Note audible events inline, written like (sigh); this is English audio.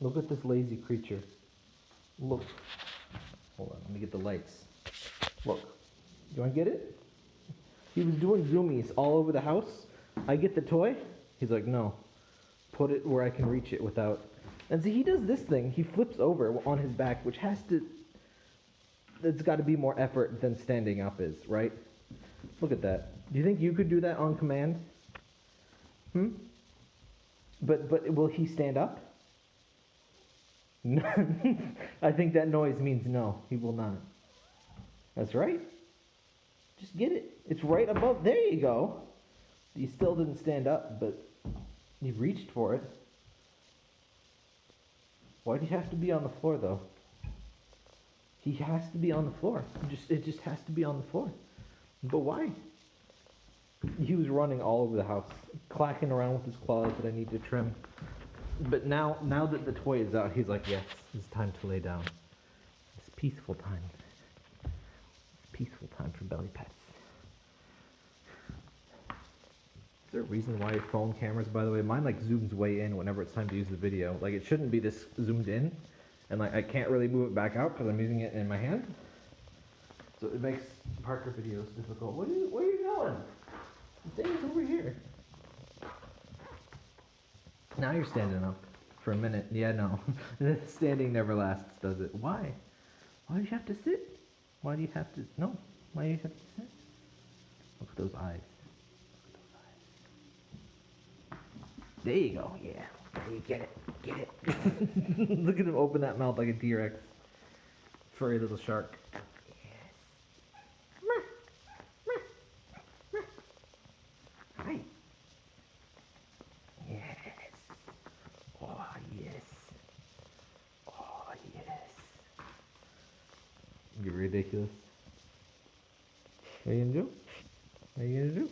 Look at this lazy creature. Look. Hold on, let me get the lights. Look. Want to get it? He was doing zoomies all over the house. I get the toy. He's like, no. Put it where I can reach it without. And see, he does this thing. He flips over on his back, which has to. It's got to be more effort than standing up is, right? Look at that. Do you think you could do that on command? Hmm? But but will he stand up? (laughs) I think that noise means no. He will not. That's right. Just get it. It's right above. There you go. He still didn't stand up, but he reached for it. Why do you have to be on the floor though? He has to be on the floor. Just it just has to be on the floor. But why? He was running all over the house, clacking around with his claws that I need to trim. But now, now that the toy is out, he's like, yes, it's time to lay down. It's peaceful time. It's peaceful time for belly pets. Is there a reason why your phone cameras, by the way, mine like zooms way in whenever it's time to use the video. Like it shouldn't be this zoomed in, and like I can't really move it back out because I'm using it in my hand. So it makes Parker videos difficult. What are you, where are you going? Thing's over here. Now you're standing up for a minute. Yeah, no. (laughs) Standing never lasts, does it? Why? Why do you have to sit? Why do you have to? No. Why do you have to sit? Look at those eyes. There you go. Yeah. There you get it. Get it. (laughs) Look at him open that mouth like a T-Rex. Furry little shark. Hi. Yes. Oh, yes. Oh, yes. Ridiculous. What are you gonna do? What are you gonna do?